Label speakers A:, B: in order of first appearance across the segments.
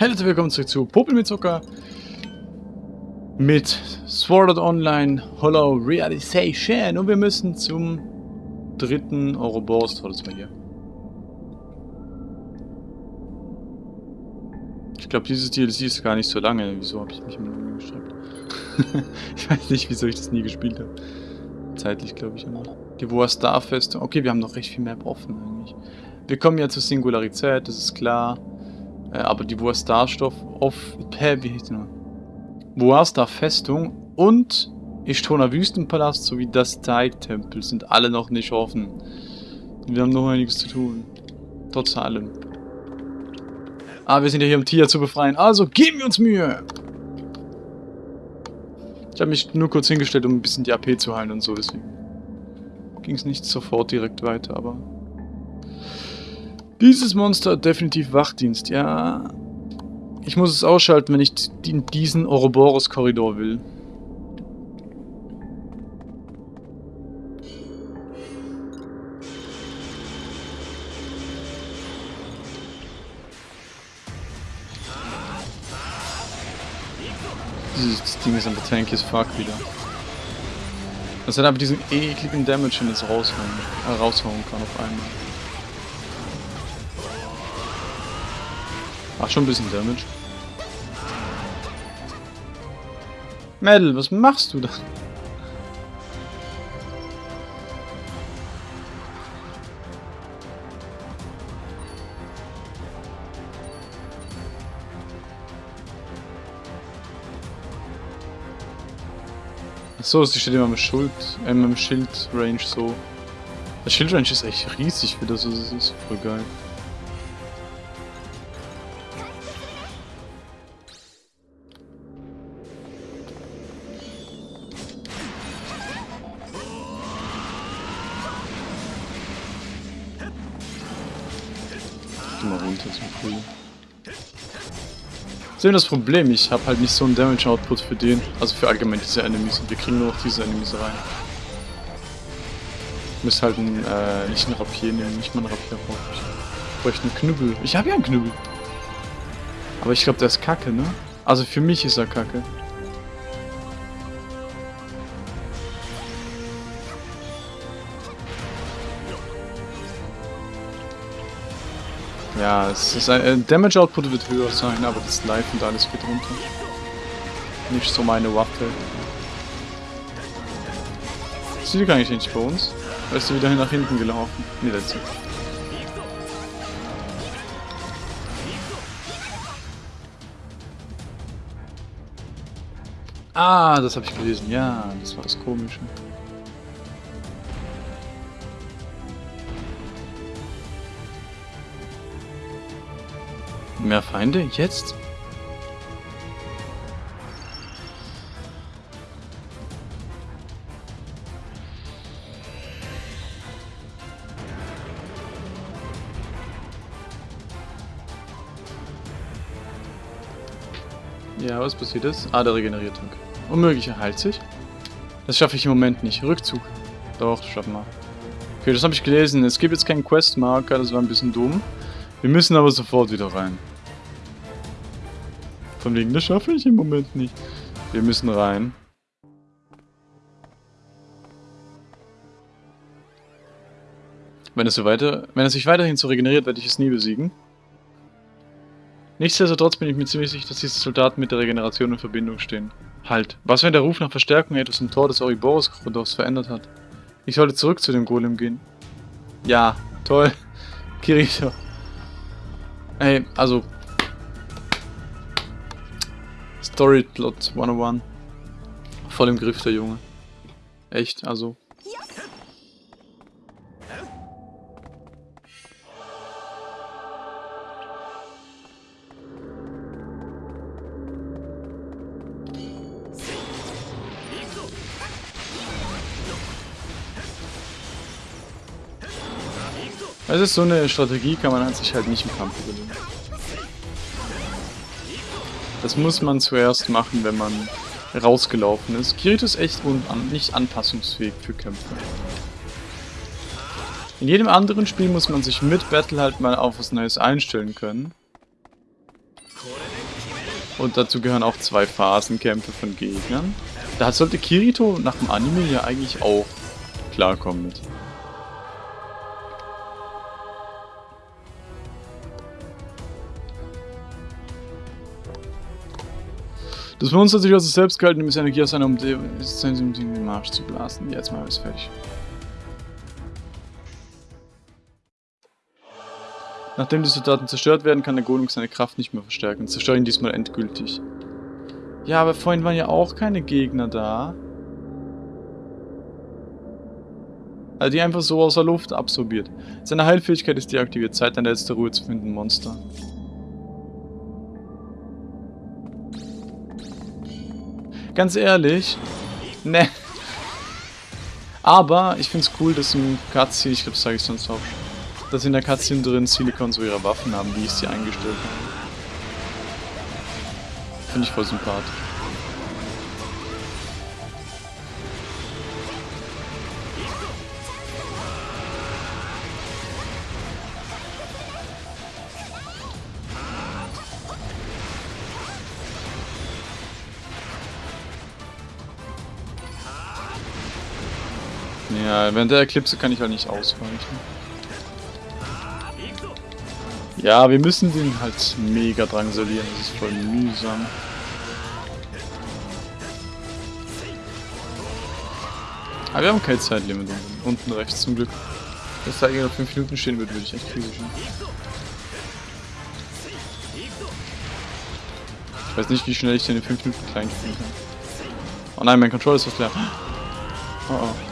A: Herzlich willkommen zurück zu Popel mit Zucker mit Sword Art Online Hollow Realization und wir müssen zum dritten Ouroboros Tor, das war hier. Ich glaube, dieses DLC ist gar nicht so lange. Wieso habe ich mich immer noch gestreckt? ich weiß nicht, wieso ich das nie gespielt habe. Zeitlich, glaube ich, immer. Die Woa Star Festung. Okay, wir haben noch recht viel mehr offen eigentlich. Wir kommen ja zur Singularität, das ist klar. Äh, aber die Woa Star Stoff auf. Hä, wie hieß die noch? Woa Star Festung und Ishtona Wüstenpalast sowie das Tide-Tempel sind alle noch nicht offen. Wir haben noch einiges zu tun. Trotz allem. Ah, wir sind ja hier, um Tia zu befreien. Also geben wir uns Mühe! Ich habe mich nur kurz hingestellt, um ein bisschen die AP zu heilen und so, deswegen ging es nicht sofort direkt weiter, aber... Dieses Monster hat definitiv Wachdienst, ja... Ich muss es ausschalten, wenn ich in diesen Ouroboros-Korridor will. Dieses Ding ist aber tanky as fuck wieder. Das hat aber diesen ekligen Damage, den es raushauen, äh, raushauen kann auf einmal. Macht schon ein bisschen Damage. Mel, was machst du da? So, sie steht immer im Schild, äh, im Schild-Range so. Das Schild-Range ist echt riesig für das, was es ist. Voll geil. Geh mal runter zum Pool. Das ist das Problem, ich habe halt nicht so einen Damage-Output für den, also für allgemein diese Enemies und wir kriegen nur noch diese Enemies rein. Ich muss halt ein, äh, nicht ein Rapier nehmen, nicht mal ein Rapier brauche ich. Ich bräuchte einen Knüppel. Ich habe ja einen Knüppel. Aber ich glaube, der ist kacke, ne? Also für mich ist er kacke. Ja, es ist ein, äh, Damage Output wird höher sein, aber das Life und alles geht runter. Nicht so meine Waffe. Ist die gar nicht nicht bei uns? Oder ist sie wieder nach hinten gelaufen? Ne, letzte. Ah, das habe ich gelesen. Ja, das war das Komische. Mehr Feinde? Jetzt? Ja, was passiert ist? Ah, der regeneriert Tank. Unmöglich, er heilt sich. Das schaffe ich im Moment nicht. Rückzug. Doch, schaffen wir. Okay, das habe ich gelesen. Es gibt jetzt keinen Questmarker, das war ein bisschen dumm. Wir müssen aber sofort wieder rein. Von wegen, das schaffe ich im Moment nicht. Wir müssen rein. Wenn es, so weiter, wenn es sich weiterhin so regeneriert, werde ich es nie besiegen. Nichtsdestotrotz bin ich mir ziemlich sicher, dass diese Soldaten mit der Regeneration in Verbindung stehen. Halt, was wenn der Ruf nach Verstärkung etwas im Tor des Oriboros-Korridors verändert hat? Ich sollte zurück zu dem Golem gehen. Ja, toll. Kirito. Ey, also, Storyplot 101. Voll im Griff, der Junge. Echt, also. Es ist so eine Strategie, kann man an sich halt nicht im Kampf überlegen. Das muss man zuerst machen, wenn man rausgelaufen ist. Kirito ist echt nicht anpassungsfähig für Kämpfe. In jedem anderen Spiel muss man sich mit Battle halt mal auf was Neues einstellen können. Und dazu gehören auch zwei Phasenkämpfe von Gegnern. Da sollte Kirito nach dem Anime ja eigentlich auch klarkommen mit. Das Monster hat sich also selbst gehalten, um Energie aus seiner um den Marsch zu blasen. Jetzt mal ist fertig. Nachdem die Soldaten zerstört werden, kann der Golem seine Kraft nicht mehr verstärken. Zerstör ihn diesmal endgültig. Ja, aber vorhin waren ja auch keine Gegner da. Also die einfach so aus der Luft absorbiert. Seine Heilfähigkeit ist deaktiviert. Zeit, eine letzte Ruhe zu finden, Monster. Ganz ehrlich, ne. Aber ich find's cool, dass im Cutscene, ich glaube, das sage ich sonst auch dass in der Cutscene drin Silicon so ihre Waffen haben, wie ich sie eingestellt habe. Finde ich voll sympathisch. Ja, während der Eclipse kann ich halt nicht ausweichen. Ja, wir müssen den halt mega drangsalieren, das ist voll mühsam. Aber wir haben kein Zeitlimit unten rechts zum Glück. Wenn es da noch 5 Minuten stehen würde, würde ich echt kritisch. Ich weiß nicht, wie schnell ich den in 5 Minuten klein kriegen kann. Oh nein, mein Controller ist fast leer. Oh oh.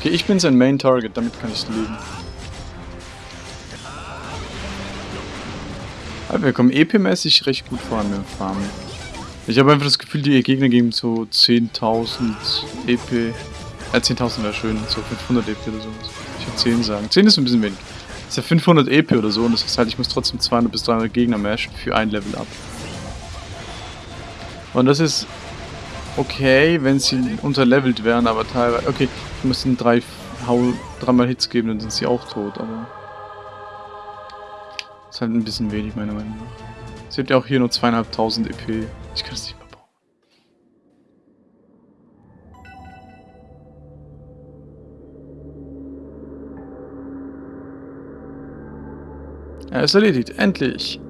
A: Okay, ich bin sein Main Target, damit kann ich leben. Aber wir kommen EP-mäßig recht gut voran mit dem Farmen. Ich habe einfach das Gefühl, die Gegner geben so 10.000 EP. Äh, 10.000 wäre schön, so 500 EP oder sowas. Ich würde 10 sagen. 10 ist ein bisschen wenig. Das ist ja 500 EP oder so und das heißt halt, ich muss trotzdem 200 bis 300 Gegner mashen für ein Level up. Und das ist okay, wenn sie unterlevelt wären, aber teilweise... Okay, ich muss drei, Hau, dreimal Hits geben, dann sind sie auch tot, aber... Ist halt ein bisschen wenig, meiner Meinung nach. Sie hat ja auch hier nur zweieinhalbtausend EP. Ich kann es nicht mehr bauen. Er ist erledigt. Endlich.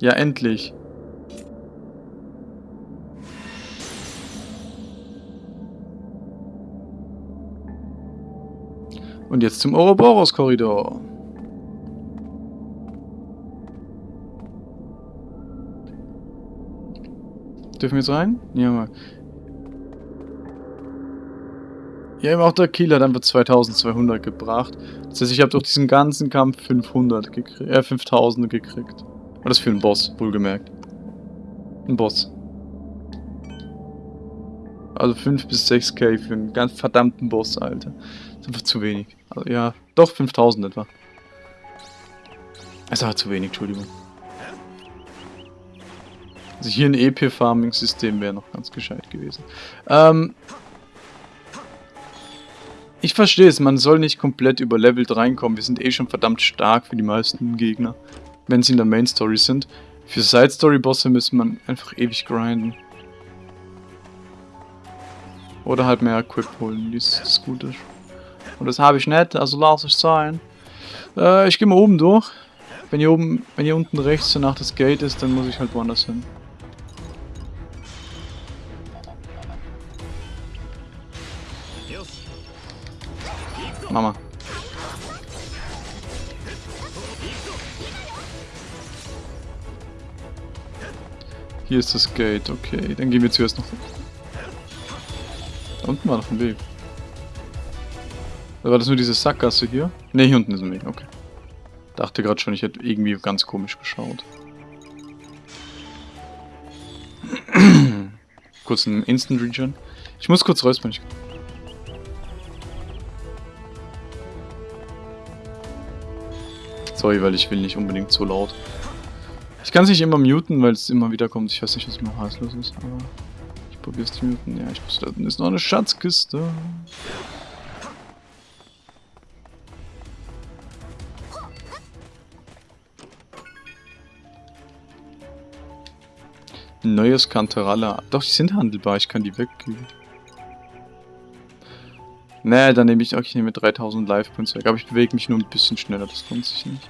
A: Ja, endlich. Und jetzt zum Ouroboros-Korridor. Dürfen wir jetzt rein? Ja, mal. Ja, eben auch der Killer hat einfach 2200 gebracht. Das heißt, ich habe durch diesen ganzen Kampf 500 gekriegt, äh, 5000 gekriegt. Und das für einen Boss, wohlgemerkt. Ein Boss. Also 5 bis 6k für einen ganz verdammten Boss, Alter. Das ist einfach zu wenig. Also, ja, doch 5000 etwa. Es war zu wenig, Entschuldigung. Also hier ein EP-Farming-System wäre noch ganz gescheit gewesen. Ähm, ich verstehe es, man soll nicht komplett überlevelt reinkommen. Wir sind eh schon verdammt stark für die meisten Gegner, wenn sie in der Main-Story sind. Für Side-Story-Bosse müssen man einfach ewig grinden. Oder halt mehr Equip holen, wie es gut ist. Und das habe ich nicht, also lass ich sein. Äh, ich gehe mal oben durch. Wenn hier oben, wenn hier unten rechts danach das Gate ist, dann muss ich halt woanders hin. Mama. Hier ist das Gate, okay. Dann gehen wir zuerst noch da unten war noch ein Weg. War das nur diese Sackgasse hier? Ne, hier unten ist ein Weg, okay. Dachte gerade schon, ich hätte irgendwie ganz komisch geschaut. kurz ein Instant Region. Ich muss kurz räuspern. Ich Sorry, weil ich will nicht unbedingt so laut. Ich kann es nicht immer muten, weil es immer wieder kommt. Ich weiß nicht, was immer heißlos ist, aber ich probier's zu muten. Ja, ich muss da ist noch eine Schatzkiste. Neues Kanteralla. Doch, die sind handelbar. Ich kann die wegkriegen. Nee, dann nehme ich auch, ich nehme 3000 Life-Points weg. Aber ich bewege mich nur ein bisschen schneller. Das lohnt sich nicht.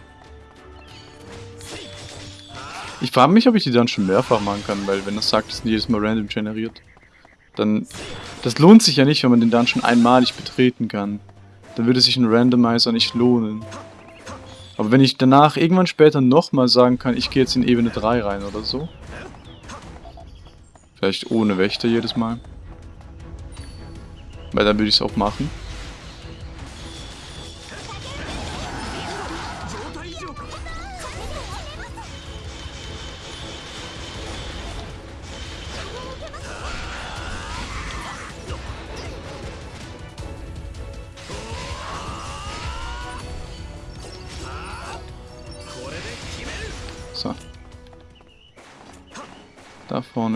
A: Ich frage mich, ob ich die dann schon mehrfach machen kann, weil wenn das sagt, dass jedes Mal random generiert, dann... Das lohnt sich ja nicht, wenn man den Dungeon einmalig betreten kann. Dann würde sich ein Randomizer nicht lohnen. Aber wenn ich danach irgendwann später nochmal sagen kann, ich gehe jetzt in Ebene 3 rein oder so, Vielleicht ohne Wächter jedes Mal. Weil dann würde ich es auch machen.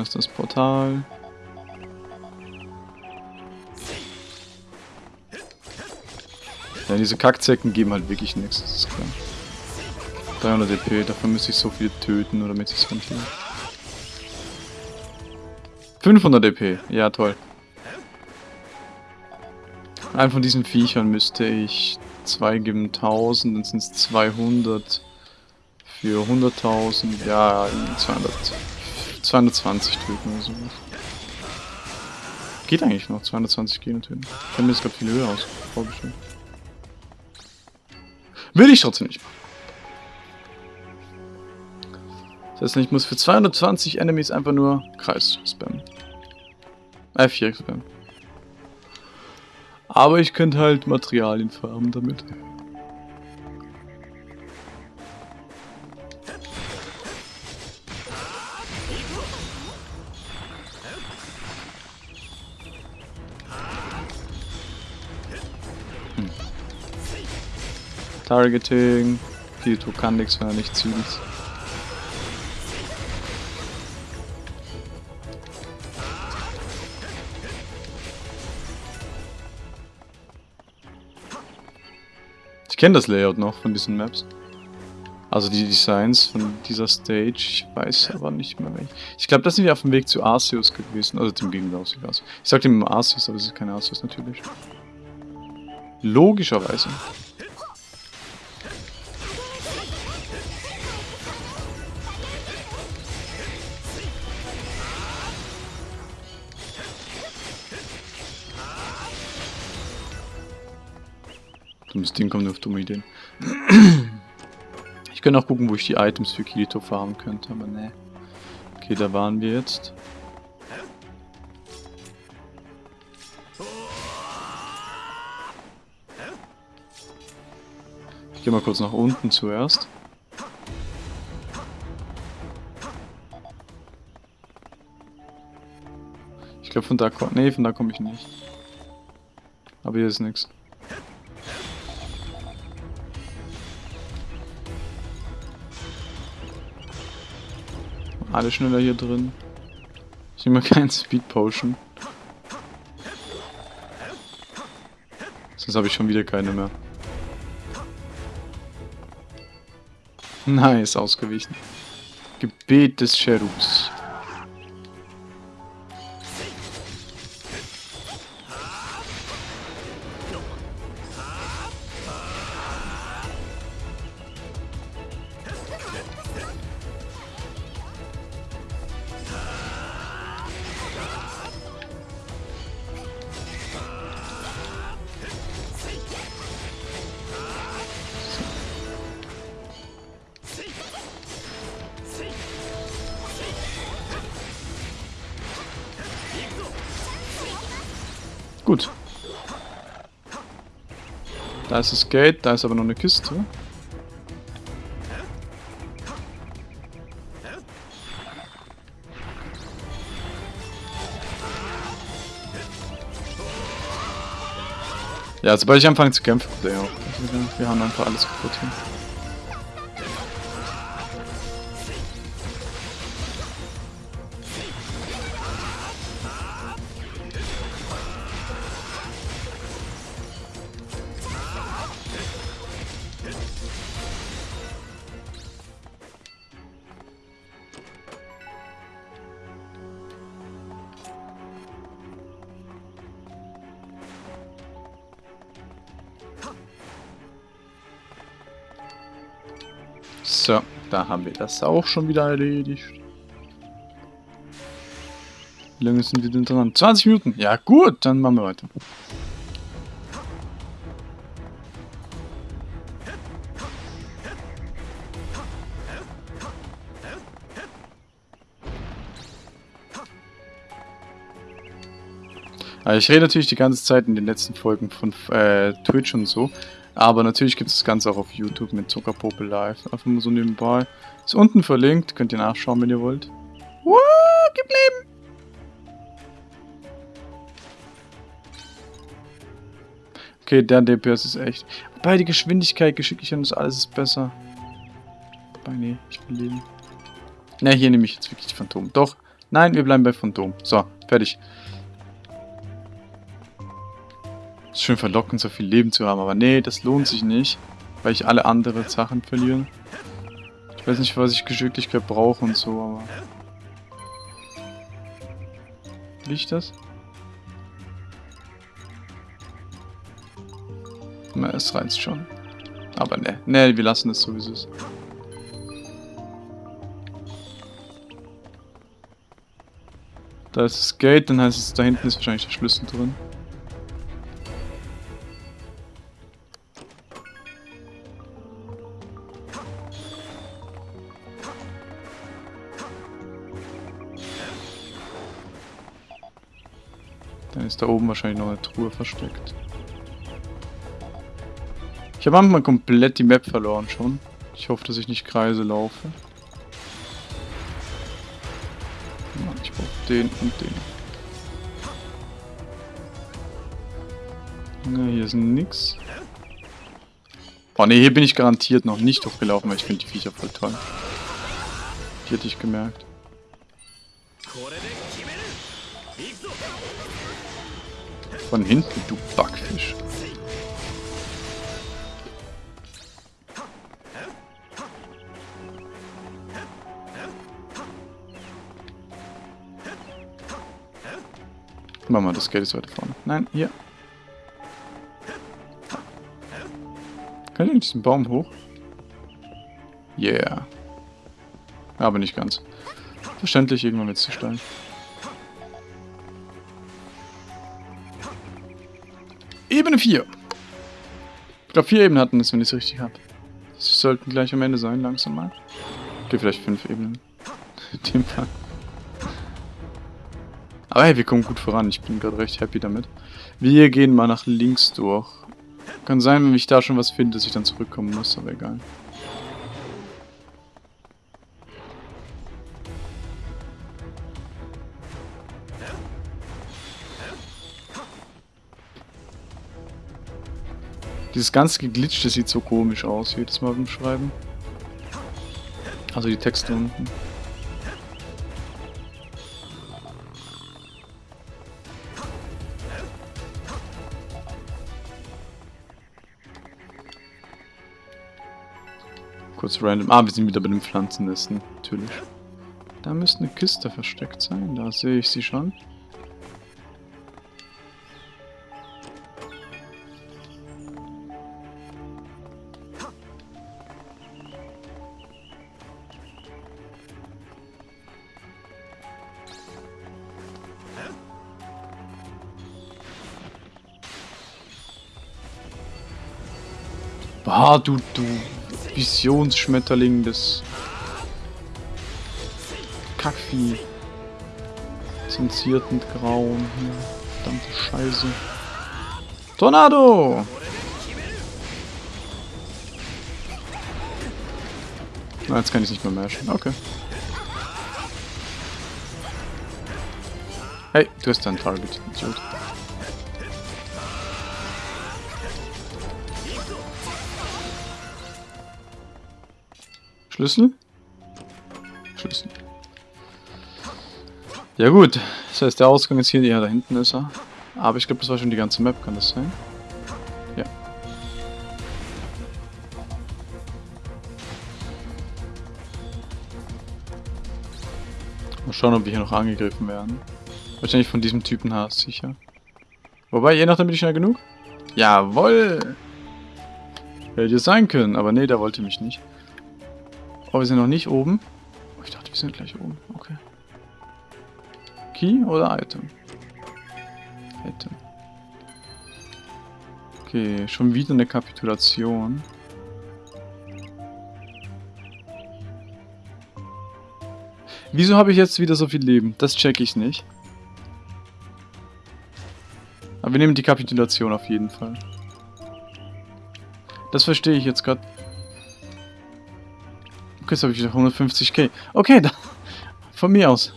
A: Ist das Portal. Ja, diese Kackzecken geben halt wirklich nichts, das ist klar. 300 DP, dafür müsste ich so viel töten, oder damit ich es rentiere. 500 DP, ja toll. Einen von diesen Viechern müsste ich 2 geben 1000, dann sind es 200 für 100.000, ja, 200. 220 töten oder sowas. Geht eigentlich noch, 220 Gene töten. Ich kann mir das gerade viel höher aus vorgestellt. Will ich trotzdem nicht machen. Das heißt, ich muss für 220 Enemies einfach nur Kreis spammen. Äh, Viereck spammen. Aber ich könnte halt Materialien farmen damit. Targeting. Kirito kann nichts, er nicht zielt. Ich kenne das Layout noch von diesen Maps. Also die Designs von dieser Stage. Ich weiß aber nicht mehr welche. Ich glaube, das sind wir auf dem Weg zu Arceus gewesen. Also dem Gegenüber aus. Ich sagte ihm Arceus, aber es ist kein Arceus natürlich. Logischerweise. Kommt nur auf dumme Ideen. Ich könnte auch gucken, wo ich die Items für Kirito farmen könnte, aber ne. Okay, da waren wir jetzt. Ich gehe mal kurz nach unten zuerst. Ich glaube von da komme... Nee, von da komme ich nicht. Aber hier ist nichts. Alle schneller hier drin. Ich nehme keinen Speed Potion. Sonst habe ich schon wieder keine mehr. Nice, ausgewichen. Gebet des Cherubs. Da ist das Gate, da ist aber noch eine Kiste. Ja, sobald ich anfange zu kämpfen, auch. Wir haben einfach alles kaputt hier. So, da haben wir das auch schon wieder erledigt. Wie lange sind wir denn dran? 20 Minuten. Ja gut, dann machen wir weiter. Also ich rede natürlich die ganze Zeit in den letzten Folgen von äh, Twitch und so. Aber natürlich gibt es das Ganze auch auf YouTube mit Zuckerpopel Live. Einfach mal so nebenbei. Ist unten verlinkt, könnt ihr nachschauen, wenn ihr wollt. Woo, gib Leben! Okay, der DPS ist echt. Wobei die Geschwindigkeit, Geschicklichkeit und alles ist besser. Wobei, nee, ich will leben. Ne, hier nehme ich jetzt wirklich Phantom. Doch. Nein, wir bleiben bei Phantom. So, fertig. Schön verlockend, so viel Leben zu haben, aber nee, das lohnt sich nicht, weil ich alle anderen Sachen verliere. Ich weiß nicht, was ich Geschicklichkeit brauche und so, aber... Ich das? Na, es reizt schon. Aber ne, ne, wir lassen es so, wie es ist. Da ist das Gate, dann heißt es, da hinten ist wahrscheinlich der Schlüssel drin. Ist da oben wahrscheinlich noch eine Truhe versteckt. Ich habe manchmal komplett die Map verloren schon. Ich hoffe, dass ich nicht Kreise laufe. Ich brauche den und den. Na, hier ist nix. Oh ne, hier bin ich garantiert noch nicht hochgelaufen, weil ich finde die Viecher voll toll. Die hätte ich gemerkt. Von hinten, du Backfisch. Mach mal, das Geld ist weiter vorne. Nein, hier. Kann ich diesen Baum hoch? Yeah. Aber nicht ganz. Verständlich, irgendwann es zu steil. Ebene 4. Ich glaube, vier Ebenen hatten es, wenn ich es richtig habe. Sie sollten gleich am Ende sein, langsam mal. Okay, vielleicht fünf Ebenen. In dem Fall. Aber hey, wir kommen gut voran. Ich bin gerade recht happy damit. Wir gehen mal nach links durch. Kann sein, wenn ich da schon was finde, dass ich dann zurückkommen muss, aber egal. Dieses ganze Geglitschte sieht so komisch aus, jedes Mal beim Schreiben. Also die Texte unten. Kurz random. Ah, wir sind wieder bei den Pflanzennesten, natürlich. Da müsste eine Kiste versteckt sein, da sehe ich sie schon. Ah, du, du Visionsschmetterling des Kackvieh. Zensiert mit Grauen. Ja, verdammte Scheiße. Tornado! Na, jetzt kann ich nicht mehr mashen. Okay. Hey, du hast dein Target, Idiot. Schlüssel? Schlüssel. Ja gut, das heißt der Ausgang ist hier, ja da hinten ist er. Aber ich glaube das war schon die ganze Map, kann das sein? Ja. Mal schauen, ob wir hier noch angegriffen werden. Wahrscheinlich von diesem Typen Haas, sicher. Wobei, je nachdem bin ich schnell genug. Jawoll! Hätte sein können, aber nee, der wollte mich nicht. Oh, wir sind noch nicht oben. Oh, ich dachte, wir sind gleich oben. Okay. Key oder Item? Item. Okay, schon wieder eine Kapitulation. Wieso habe ich jetzt wieder so viel Leben? Das check ich nicht. Aber wir nehmen die Kapitulation auf jeden Fall. Das verstehe ich jetzt gerade. Okay, jetzt habe ich wieder 150k. Okay, dann, von mir aus.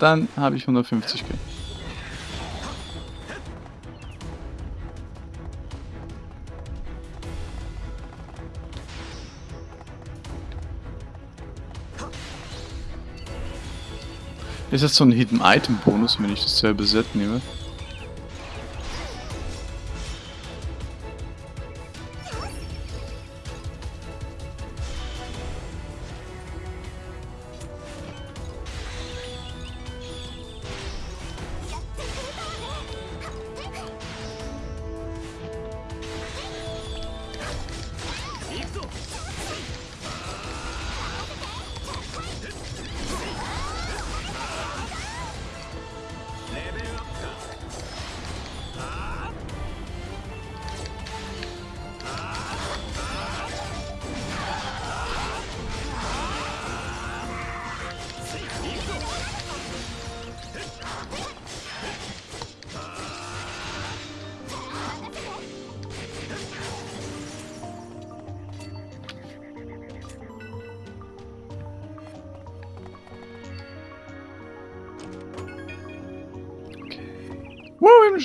A: Dann habe ich 150k. Ist das so ein Hidden Item Bonus, wenn ich dasselbe Set nehme?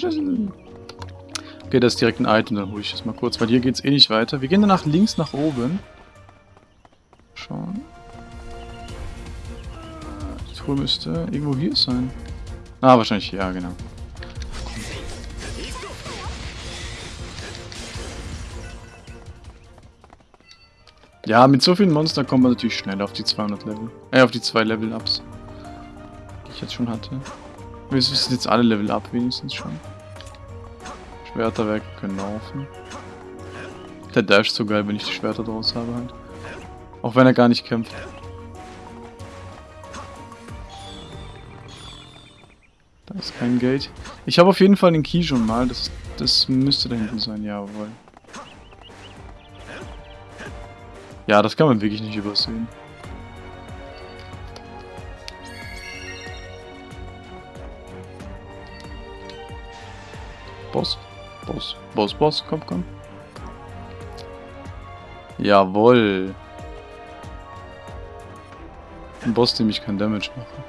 A: Einen. Okay, das ist direkt ein Item, dann hole ich das mal kurz, weil hier geht es eh nicht weiter. Wir gehen danach links nach oben. Schauen. Die Truhe müsste irgendwo hier sein. Ah, wahrscheinlich, ja, genau. Ja, mit so vielen Monstern kommt man natürlich schnell auf die 200 Level. Äh, auf die zwei Level-Ups. Die ich jetzt schon hatte. Wir sind jetzt alle Level up wenigstens schon. Schwerterwerke können laufen. Der Dash ist so geil, wenn ich die Schwerter draus habe halt. Auch wenn er gar nicht kämpft. Da ist kein Gate. Ich habe auf jeden Fall den Key schon mal. Das, das müsste da hinten sein, jawohl. Ja, das kann man wirklich nicht übersehen. Boss, Boss, Boss, komm, komm. Jawohl. Ein Boss, dem ich kein Damage mache.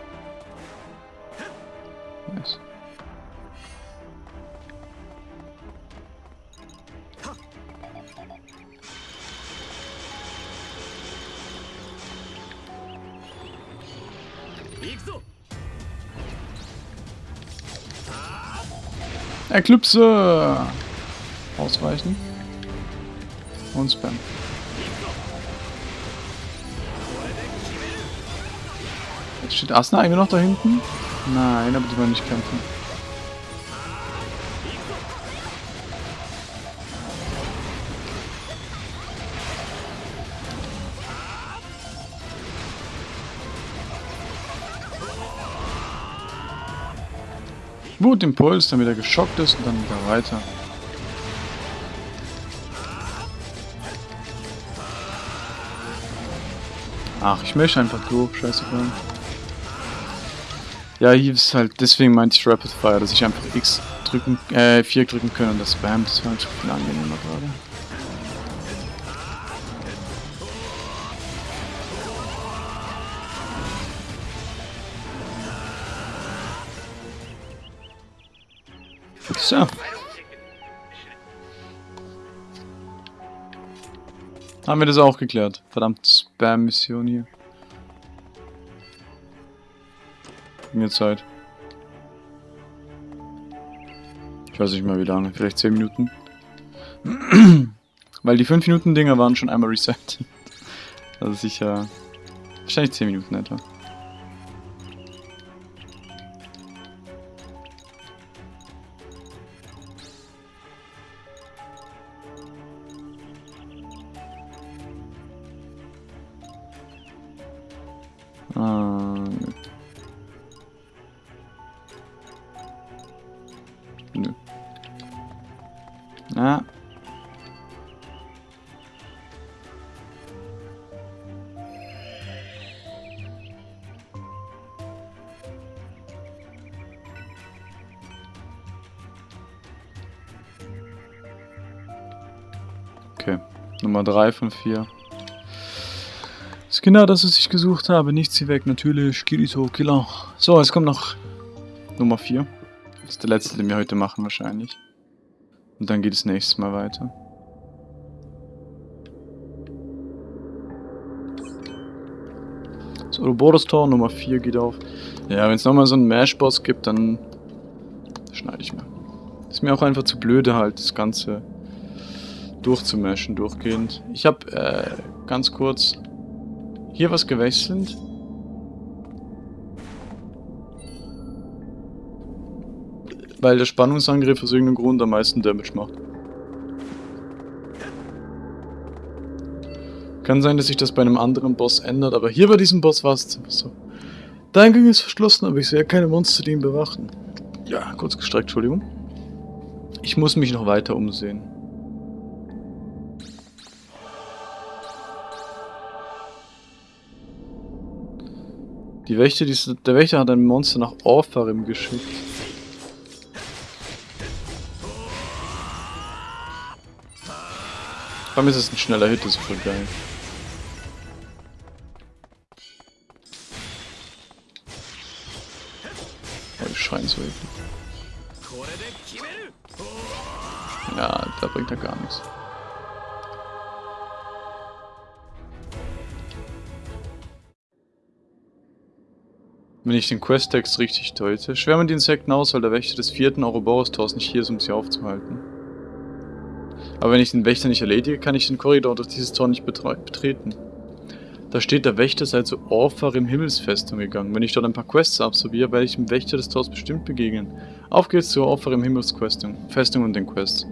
A: Nice. Eclipse! Ausweichen. Und Spam. Jetzt steht Asna eigentlich noch da hinten? Nein, aber die wollen nicht kämpfen. Wutimpuls, damit er geschockt ist und dann wieder weiter. Ach, ich möchte einfach durch, scheißegal. Ja, hier ist halt, deswegen meinte ich Rapid Fire, dass ich einfach X drücken, äh, 4 drücken kann und das Spam, das war halt viel angenehmer gerade. So. Haben wir das auch geklärt. Verdammt Spam-Mission hier. Mir Zeit. Ich weiß nicht mal wie lange. Vielleicht 10 Minuten. Weil die 5 Minuten Dinger waren schon einmal reset. Also sicher... Wahrscheinlich 10 Minuten etwa. Nummer 3 von 4. Ist genau das, was ich gesucht habe. Nichts hier weg, natürlich. Kirito, Killer. So, es kommt noch Nummer 4. Das ist der letzte, den wir heute machen wahrscheinlich. Und dann geht es nächstes Mal weiter. So, Ouroboros Tor Nummer 4 geht auf. Ja, wenn es nochmal so einen Mash-Boss gibt, dann schneide ich mir. Ist mir auch einfach zu blöde halt, das Ganze durchzumashen durchgehend. Ich habe äh, ganz kurz hier was gewechselt. Weil der Spannungsangriff aus irgendeinem Grund am meisten Damage macht. Kann sein, dass sich das bei einem anderen Boss ändert, aber hier bei diesem Boss war es einfach so. Der Eingang ist verschlossen, aber ich sehe keine Monster, die ihn bewachen. Ja, kurz gestreckt, Entschuldigung. Ich muss mich noch weiter umsehen. Die Wächter, die, der Wächter hat ein Monster nach Orpharim geschickt. Vor allem ist es ein schneller Hit, das ist voll geil. Oh, die schreien so eklig. Ja, da bringt er gar nichts. Wenn ich den Questtext richtig deute. Schwärmen die Insekten aus, weil der Wächter des vierten Ouroboros-Tors nicht hier ist, um sie aufzuhalten. Aber wenn ich den Wächter nicht erledige, kann ich den Korridor durch dieses Tor nicht betreten. Da steht, der Wächter sei zu Orphar im Himmelsfestung gegangen. Wenn ich dort ein paar Quests absolviere, werde ich dem Wächter des Tors bestimmt begegnen. Auf geht's zur Orphar im Himmelsfestung Festung und den Quests.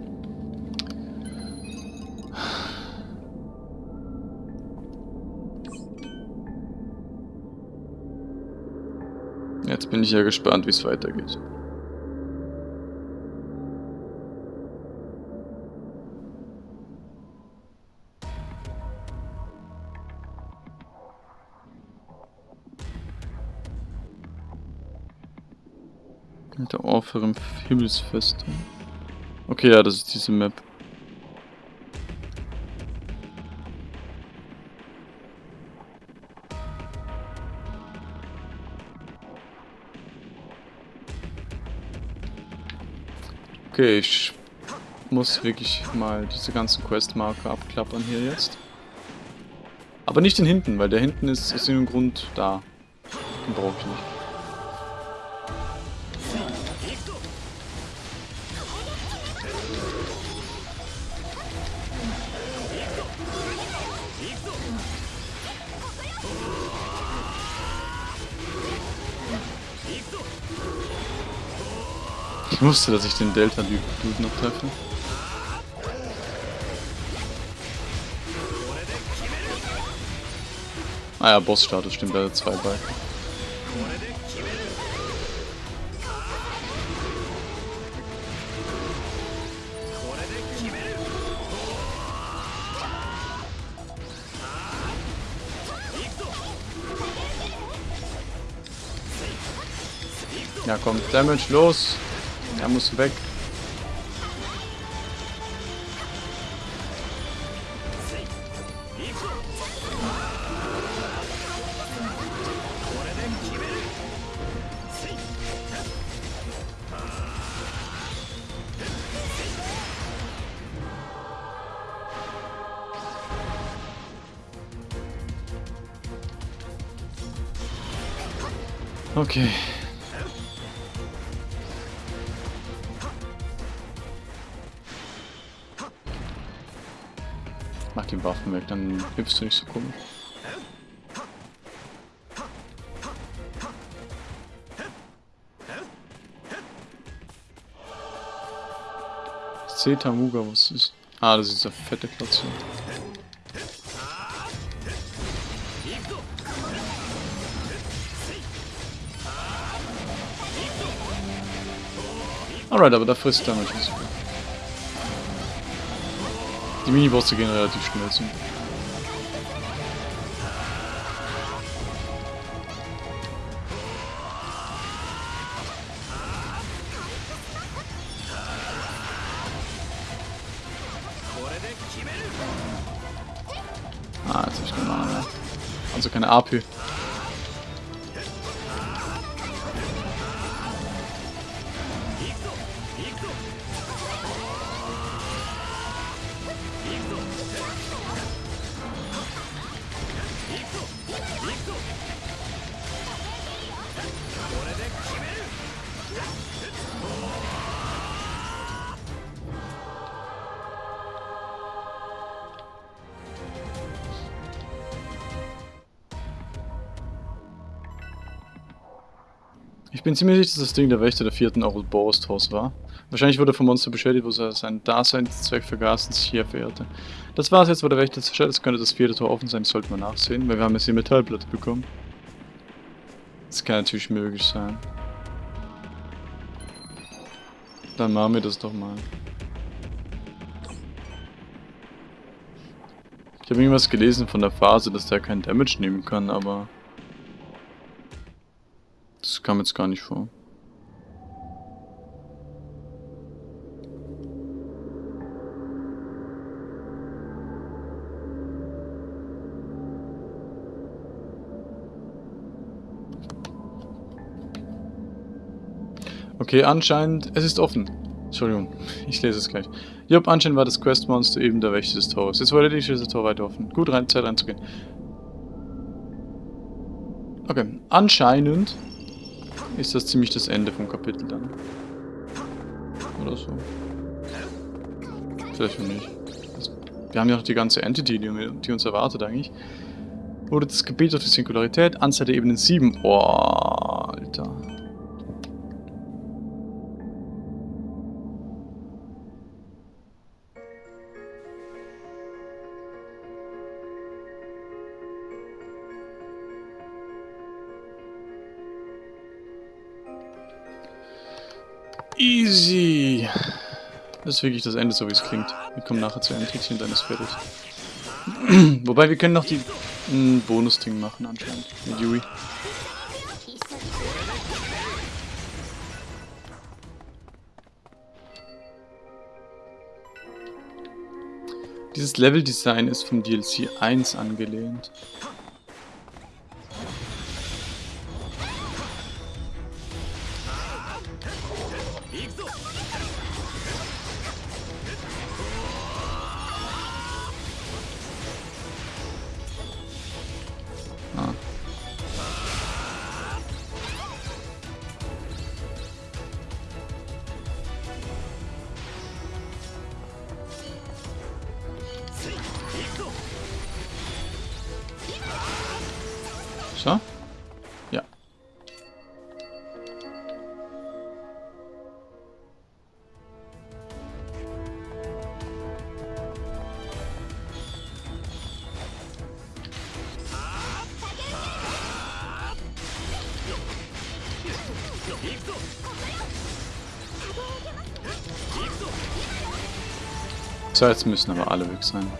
A: Bin ich ja gespannt, wie es weitergeht. Der Orpher im Himmelsfestung. Okay, ja, das ist diese Map. Okay, ich muss wirklich mal diese ganzen Questmarker abklappern hier jetzt. Aber nicht den hinten, weil der hinten ist aus irgendeinem Grund da. Den brauche ich nicht. Ich wusste, dass ich den Delta-Dude noch treffe. Ah ja, Boss-Status stimmt, er hat zwei bei. Ja komm, Damage los! Muss weg. Okay. die Waffen weg, dann hilfst du nicht so komisch. Zetamuga, was ist? Ah, das ist dieser fette Platz hier. Alright, aber da frisst er mich natürlich. Die Minibosse gehen relativ schnell zu. Ah, jetzt hab ich keine Ahnung. Also keine AP. Ich bin ziemlich sicher, dass das Ding der Wächter der vierten Ouroboros-Haus war. Wahrscheinlich wurde vom Monster beschädigt, wo er seinen Daseinszweck vergaß und sich hier verehrte. Das war's jetzt, wo der Wächter zerstört ist, könnte das vierte Tor offen sein, sollte man nachsehen, weil wir haben jetzt die Metallplatte bekommen. Das kann natürlich möglich sein. Dann machen wir das doch mal. Ich habe irgendwas gelesen von der Phase, dass der kein Damage nehmen kann, aber... Kam jetzt gar nicht vor. Okay, anscheinend... Es ist offen. Entschuldigung, ich lese es gleich. Job, anscheinend war das Questmonster eben der Wächter des Tores. Jetzt wurde die das Tor weiter offen. Gut, rein, Zeit reinzugehen. Okay, anscheinend ist das ziemlich das Ende vom Kapitel dann. Oder so. Vielleicht auch nicht. Wir haben ja noch die ganze Entity, die, uns erwartet eigentlich. Wurde das Gebiet durch die Singularität, Anzahl der Ebenen 7. Oh, Alter. Das ist wirklich das Ende, so wie es klingt. Wir kommen nachher zu und dann ist fertig. Wobei, wir können noch die ein Bonus-Ding machen anscheinend. Mit Yui. Dieses Level-Design ist vom DLC 1 angelehnt. So, jetzt müssen aber alle weg sein.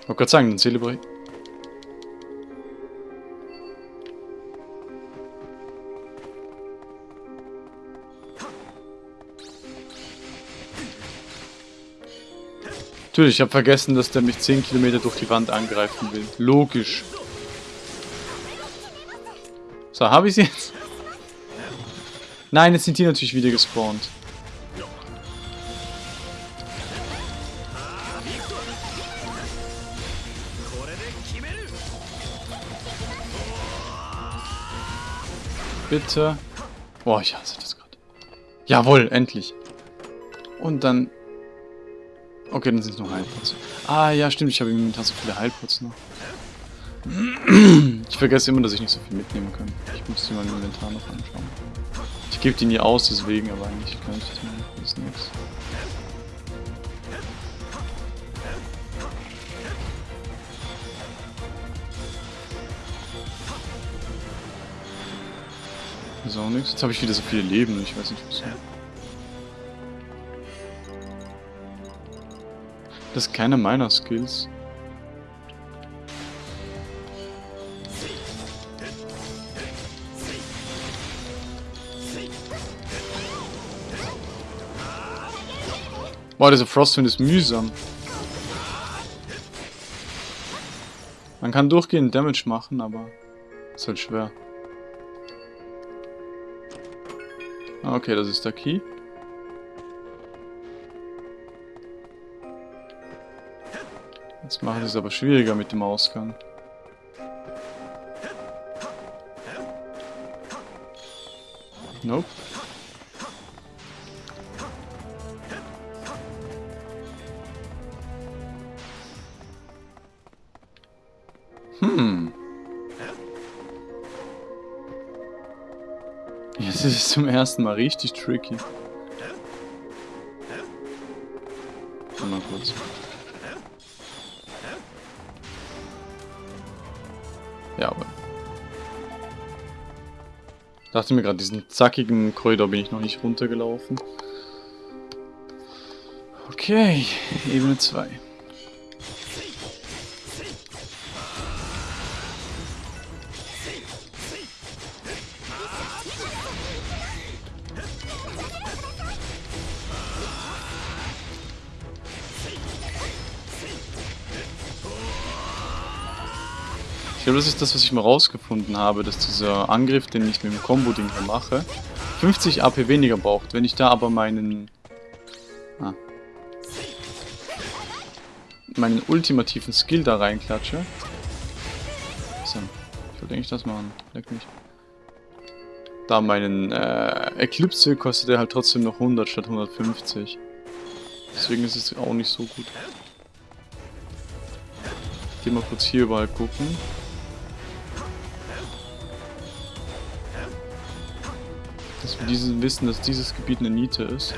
A: Ich wollte gerade sagen, dann Celebrate. Natürlich, ich habe vergessen, dass der mich 10 Kilometer durch die Wand angreifen will. Logisch. So, habe ich sie jetzt? Nein, jetzt sind die natürlich wieder gespawnt. Bitte. Boah, ich hasse das gerade. Jawohl, endlich. Und dann... Okay, dann sind es nur Heilpots. Ah, ja, stimmt. Ich habe im Inventar so viele Heilpots noch. Ich vergesse immer, dass ich nicht so viel mitnehmen kann. Ich muss mir mein Inventar noch anschauen. Gebe die nie aus, deswegen, aber eigentlich kann ich das nicht. Das ist nichts. Das ist auch nichts. Jetzt habe ich wieder so viele Leben. Ich weiß nicht, wieso. Das ist keiner meiner Skills. Boah, dieser Frostwind ist mühsam. Man kann durchgehend Damage machen, aber ist halt schwer. Ah, okay, das ist der Key. Jetzt machen sie es aber schwieriger mit dem Ausgang. Nope. Ist zum ersten Mal richtig tricky. Mal kurz. Ja, aber... Dachte mir gerade, diesen zackigen Korridor bin ich noch nicht runtergelaufen. Okay, Ebene 2. das ist das, was ich mal rausgefunden habe, dass dieser Angriff, den ich mit dem Combo-Ding hier mache, 50 AP weniger braucht. Wenn ich da aber meinen... Ah, meinen ultimativen Skill da reinklatsche. So, ich wollte eigentlich das machen. Leck mich. Da meinen äh, Eclipse kostet er halt trotzdem noch 100 statt 150. Deswegen ist es auch nicht so gut. Ich geh mal kurz hier überall gucken. Diesen wissen, dass dieses Gebiet eine Niete ist.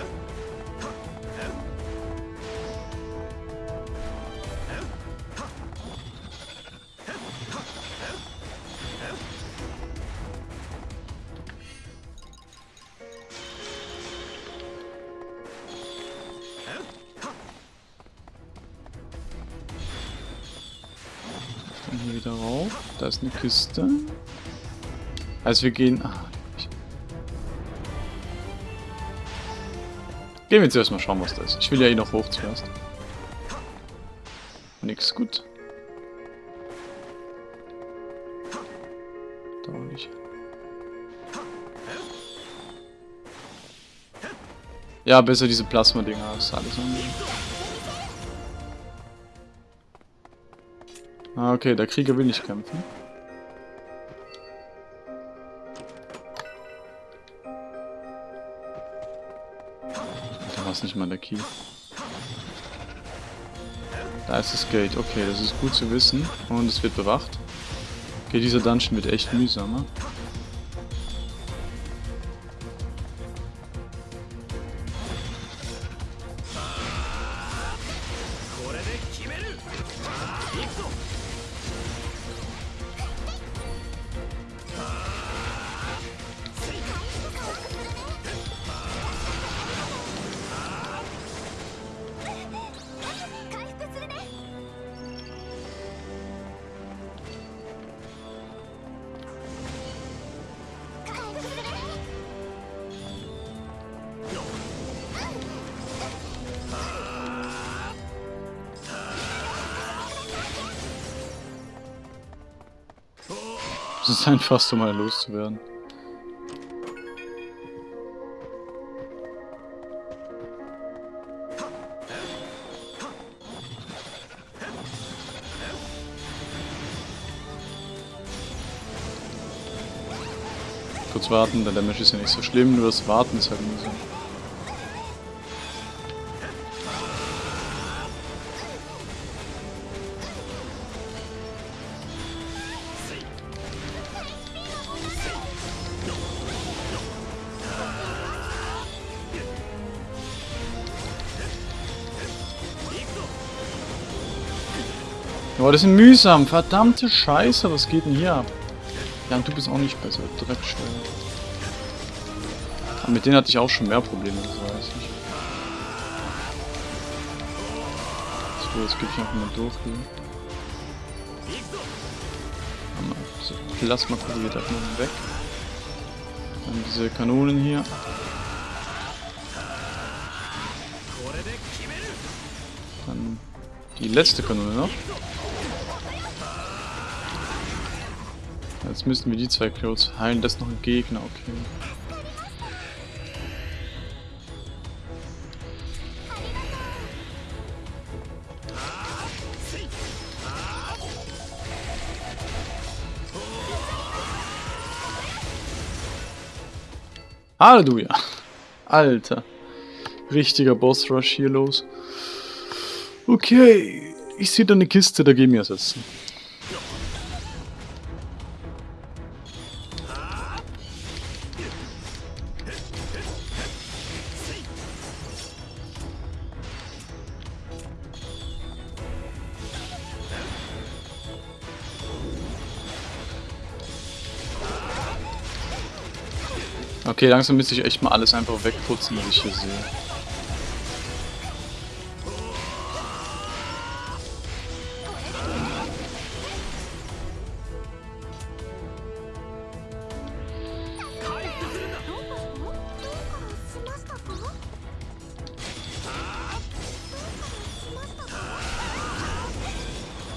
A: Da ist eine Kiste. Also wir gehen... Ah, Gehen wir jetzt erstmal schauen, was da ist. Ich will ja eh noch hoch zuerst. Nix, gut. Da auch nicht. Ja, besser diese Plasma-Dinger als alles andere. Ah, okay, der Krieger will nicht kämpfen. Es nicht mal der Key. Da ist das Gate. Okay, das ist gut zu wissen. Und es wird bewacht. Okay, dieser Dungeon wird echt mühsamer. Einfach so mal loszuwerden. Kurz warten, der Damage ist ja nicht so schlimm, nur das Warten ist halt mühsam. Boah, das ist mühsam. Verdammte Scheiße, was geht denn hier ab? Ja, und du bist auch nicht besser. Dreckstelle. Mit denen hatte ich auch schon mehr Probleme, das weiß ich. So, jetzt gebe ich einfach mal durch hier. So, Plasma korrigiert einfach mal weg. Dann diese Kanonen hier. Dann die letzte Kanone noch. Jetzt müssten wir die zwei Clothes heilen. Das ist noch ein Gegner, okay. Halleluja. Alter. Richtiger Boss-Rush hier los. Okay. Ich sehe da eine Kiste, da gehen wir ersetzen. Okay, langsam müsste ich echt mal alles einfach wegputzen, was ich hier sehe.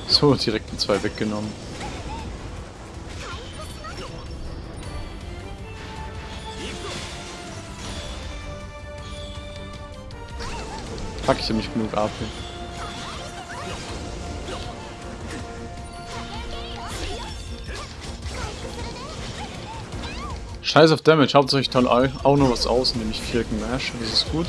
A: So, direkt zwei weggenommen. Fuck, ich hab nicht genug AP. Scheiß auf Damage, hauptsächlich toll auch noch was aus, nämlich 4 Mash, das ist gut.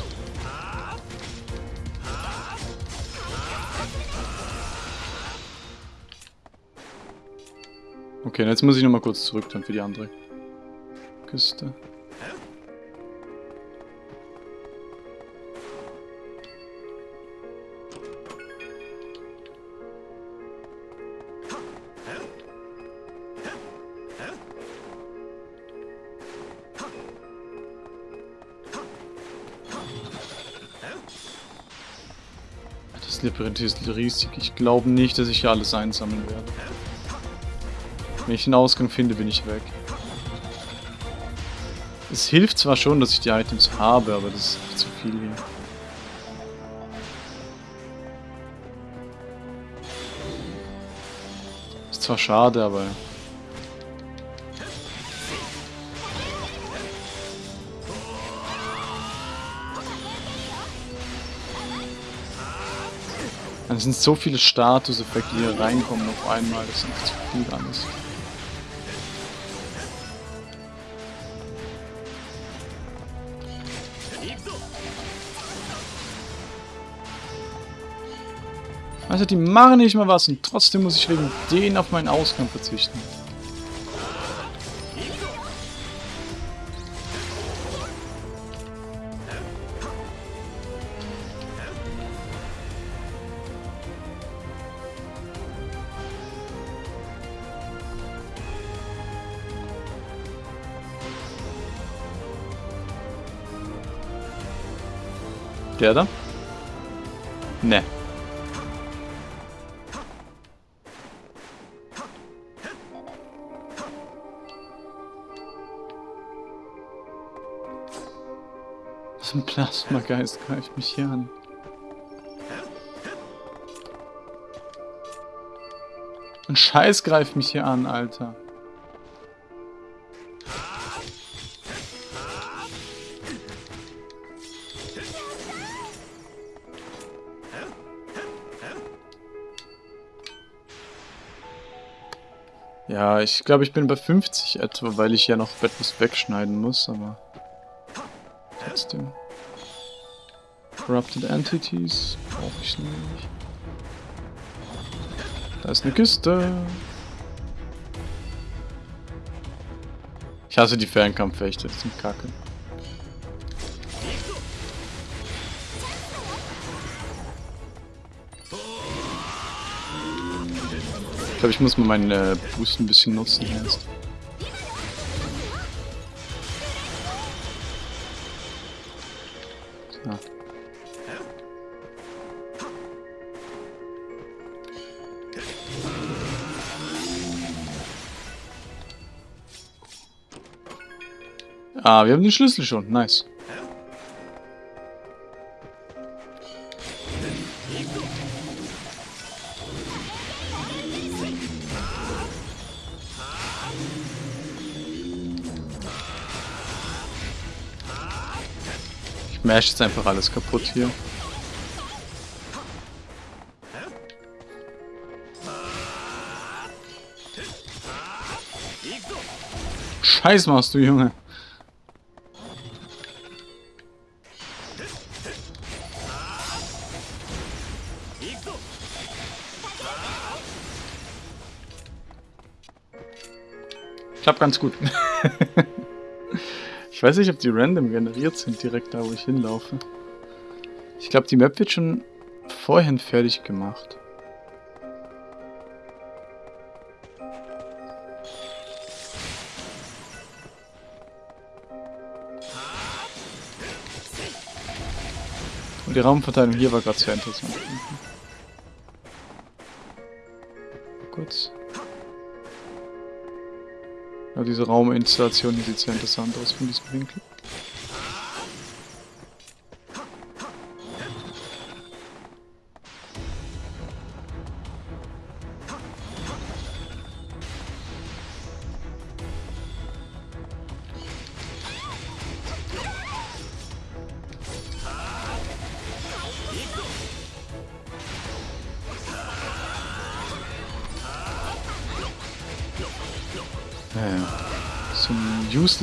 A: Okay, jetzt muss ich nochmal kurz zurück dann für die andere Küste. Riesig. Ich glaube nicht, dass ich hier alles einsammeln werde. Wenn ich einen Ausgang finde, bin ich weg. Es hilft zwar schon, dass ich die Items habe, aber das ist zu viel hier. Ist zwar schade, aber Es sind so viele Statuseffekte, die hier reinkommen auf einmal. Das ist einfach zu viel alles. Also die machen nicht mal was und trotzdem muss ich wegen denen auf meinen Ausgang verzichten. Der da? Ne. Was ein Plasmageist greift mich hier an. Ein Scheiß greift mich hier an, Alter. Ja, ich glaube, ich bin bei 50 etwa, weil ich ja noch etwas wegschneiden muss, aber trotzdem. Corrupted Entities brauche ich nicht. Da ist eine Küste. Ich hasse die Fernkampfechte, das sind kacke. Glaube, ich muss mal meinen äh, Boost ein bisschen nutzen erst. Ah. Ah, wir haben den Schlüssel schon. Nice. Ich mash jetzt einfach alles kaputt hier. Scheiß machst du, Junge. Klappt ganz gut. ich weiß nicht, ob die random generiert sind, direkt da, wo ich hinlaufe. Ich glaube, die Map wird schon vorhin fertig gemacht. Und die Raumverteilung hier war gerade sehr interessant. Ja, diese Rauminstallation hier sieht sehr interessant aus von diesem Winkel.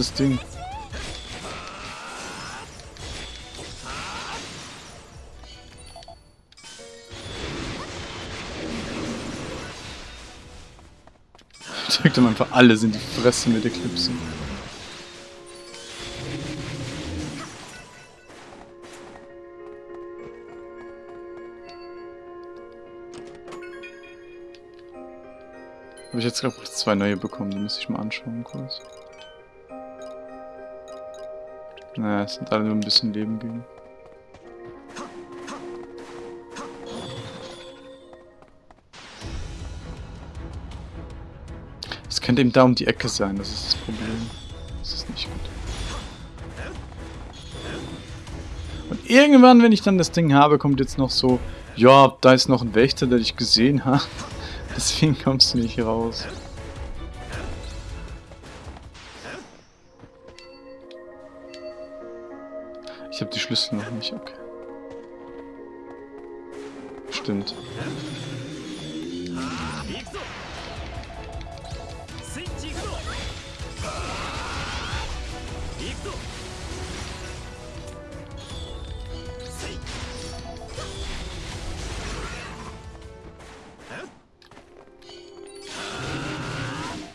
A: Useless Ding. Drückt ihm einfach alles in die Fresse mit Eclipse. Habe ich jetzt gerade zwei neue bekommen, die muss ich mal anschauen kurz. Naja, es sind alle nur ein bisschen Leben gegen. Es könnte eben da um die Ecke sein, das ist das Problem. Das ist nicht gut. Und irgendwann, wenn ich dann das Ding habe, kommt jetzt noch so, ja, da ist noch ein Wächter, der dich gesehen hat. Deswegen kommst du nicht raus. Ich habe die Schlüssel noch nicht, okay. Stimmt.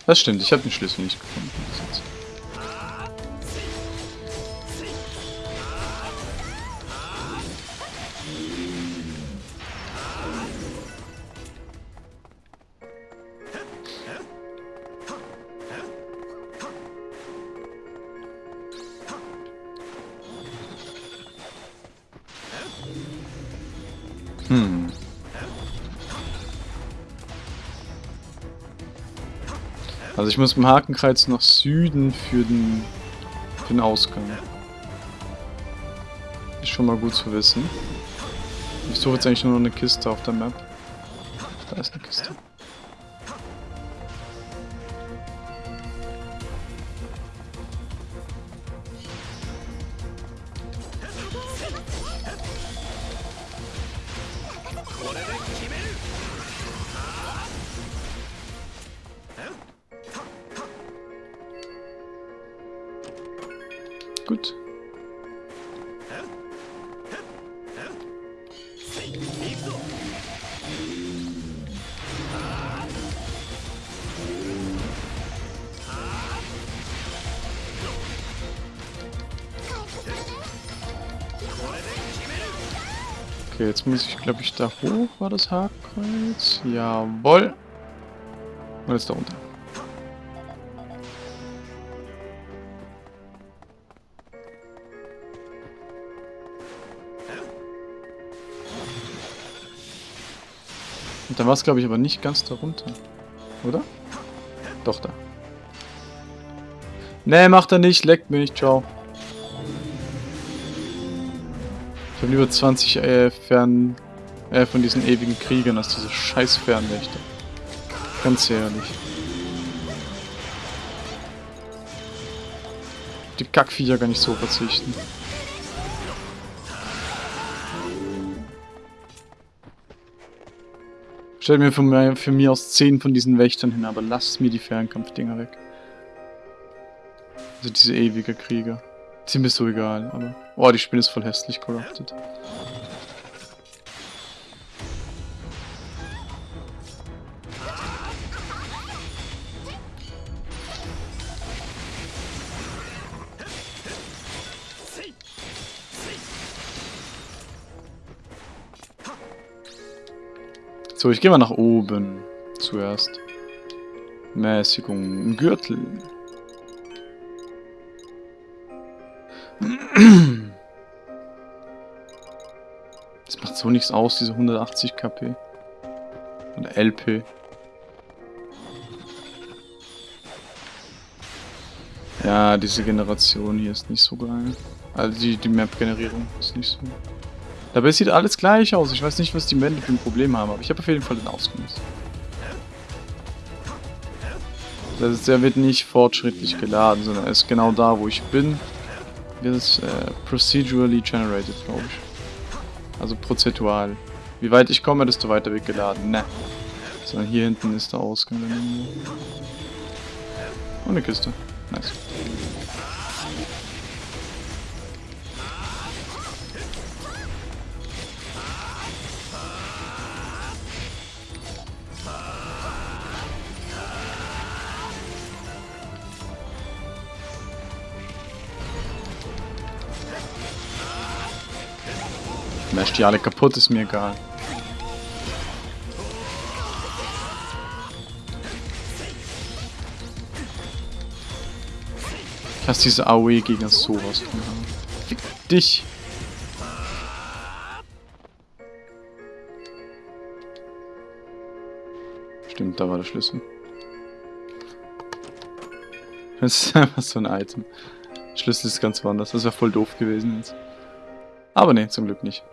A: Das stimmt, ich habe den Schlüssel nicht gefunden. Hm. Also ich muss dem Hakenkreuz nach Süden für den, für den Ausgang. Ist schon mal gut zu wissen. Ich suche jetzt eigentlich nur noch eine Kiste auf der Map. Da ist eine Kiste. Muss ich, glaube ich, da hoch. War das Hakenkreuz? Jawoll. Und jetzt da runter. Und dann war es, glaube ich, aber nicht ganz darunter. Oder? Doch, da. Ne, macht er nicht. Leckt mich. Ciao. Lieber 20 äh, Fern... Äh, von diesen ewigen Kriegern als diese scheiß Fernwächter. Ganz ehrlich. Die Kackviecher gar nicht so verzichten. Stellt mir von mir, für mich aus 10 von diesen Wächtern hin, aber lasst mir die Fernkampfdinger weg. Also diese ewige Krieger. Die mir so egal, aber... Oh, die Spinne ist voll hässlich corrupted. So, ich gehe mal nach oben. Zuerst. Mäßigung. Gürtel. Das macht so nichts aus, diese 180 KP. Oder LP. Ja, diese Generation hier ist nicht so geil. Also die, die Map-Generierung ist nicht so... Dabei sieht alles gleich aus. Ich weiß nicht, was die Männer für ein Problem haben, aber ich habe auf jeden Fall den ausgenutzt. Das ist, der wird nicht fortschrittlich geladen, sondern er ist genau da, wo ich bin. Wird es äh, procedurally generated, glaube ich. Also prozedural. Wie weit ich komme, desto weiter wird geladen. Ne. Sondern hier hinten ist der Ausgang. Und eine Kiste. Nice. Die alle kaputt, ist mir egal. Ich hasse diese AOE-Gegner sowas von haben. Fick dich! Stimmt, da war der Schlüssel. Das ist einfach so ein Item. Schlüssel ist ganz woanders. Das wäre voll doof gewesen jetzt. Aber ne, zum Glück nicht.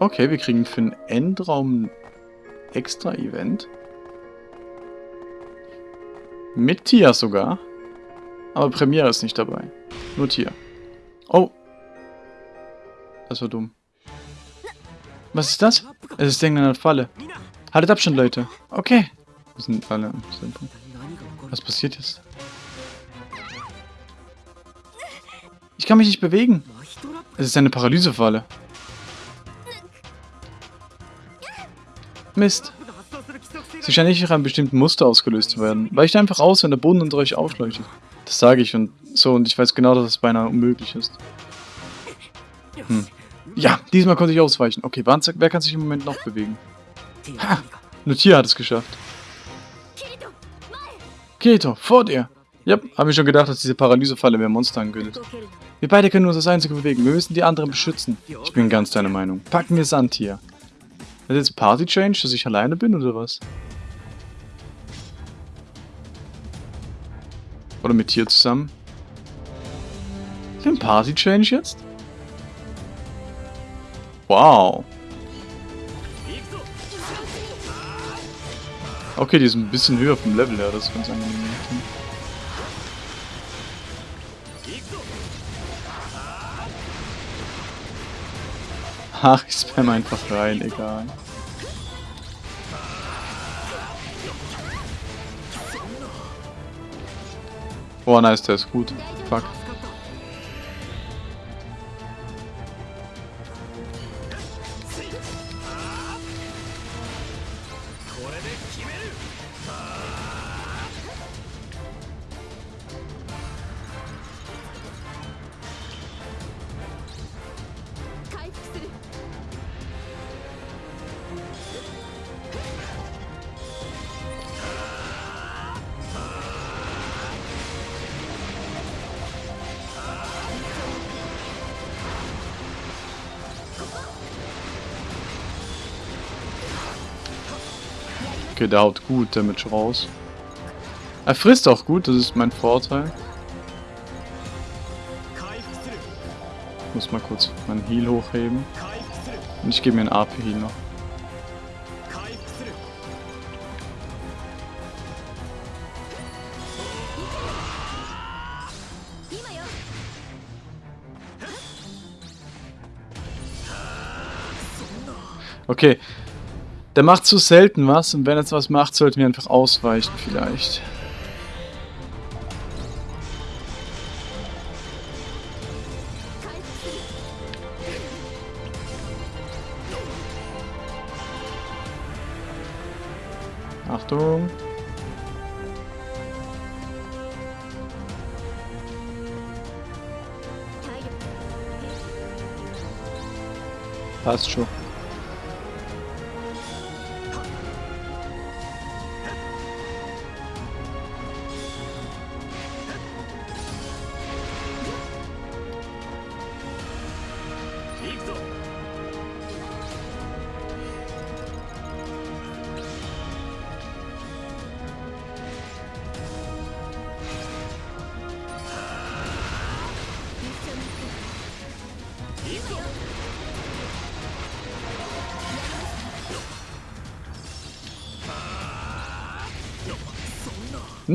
A: Okay, wir kriegen für den Endraum extra Event. Mit Tia sogar. Aber Premiere ist nicht dabei. Nur Tia. Oh. Das war dumm. Was ist das? Es ist irgendeine Falle. Haltet Abstand, Leute. Okay. Wir sind alle im. Was passiert jetzt? Kann mich nicht bewegen. Es ist eine Paralysefalle. Mist. Sie scheint nicht nach einem bestimmten Muster ausgelöst zu werden. Weicht einfach aus, wenn der Boden unter euch aufleuchtet. Das sage ich und so und ich weiß genau, dass es beinahe unmöglich ist. Hm. Ja, diesmal konnte ich ausweichen. Okay, wer kann sich im Moment noch bewegen? Ha! Nur Tier hat es geschafft. Keto, vor dir! Ja, habe ich schon gedacht, dass diese Paralysefalle mehr Monster ankündigt. Wir beide können uns das Einzige bewegen. Wir müssen die anderen beschützen. Ich bin ganz deiner Meinung. Packen wir Sand hier. Das ist jetzt Party Change, dass ich alleine bin oder was? Oder mit dir zusammen? Ist ein Party Change jetzt? Wow. Okay, die ist ein bisschen höher vom Level her, das ist ganz angenehm. Ach, ich spam einfach rein, egal. Oh, nice, der ist gut. Fuck. Okay, der haut gut Damage raus. Er frisst auch gut, das ist mein Vorteil. Ich muss mal kurz meinen Heal hochheben. Und ich gebe mir einen AP-Heal noch. Okay. Der macht zu selten was und wenn er jetzt was macht, sollten wir einfach ausweichen vielleicht. Achtung. Passt schon.